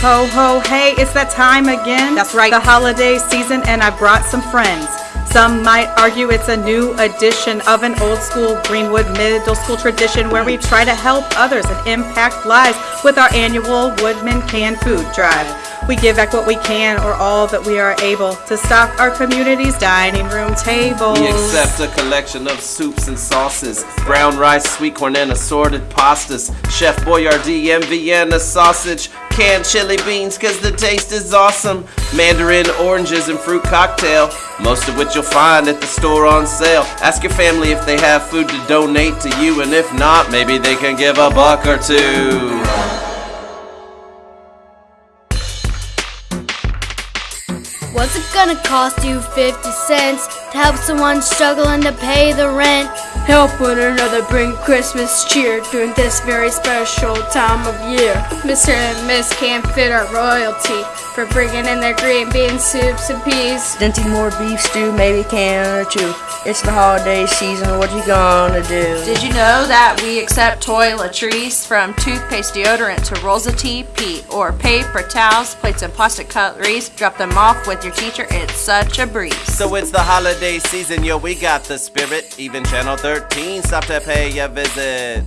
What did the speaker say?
Ho, ho, hey, it's that time again. That's right. The holiday season, and I brought some friends. Some might argue it's a new edition of an old school Greenwood middle school tradition where we try to help others and impact lives with our annual Woodman Canned Food Drive. We give back what we can or all that we are able to stock our community's dining room tables. We accept a collection of soups and sauces, brown rice, sweet corn, and assorted pastas. Chef Boyardee and Vienna sausage, canned chili beans, cause the taste is awesome. Mandarin oranges and fruit cocktail, most of which you'll find at the store on sale. Ask your family if they have food to donate to you, and if not, maybe they can give a buck or two. What's it gonna cost you 50 cents to help someone struggling to pay the rent? Help one another bring Christmas cheer during this very special time of year. Mr. and Miss can't fit our royalty for bringing in their green bean soups and peas. Dinty Moore beef stew, maybe a can or two. It's the holiday season, what you gonna do? Did you know that we accept toiletries from toothpaste deodorant to rolls of tea, TP or paper towels, plates, and plastic cutleries? Drop them off with your teacher. It's such a breeze. So it's the holiday season, yo, we got the spirit. Even Channel 13 stopped to pay a visit.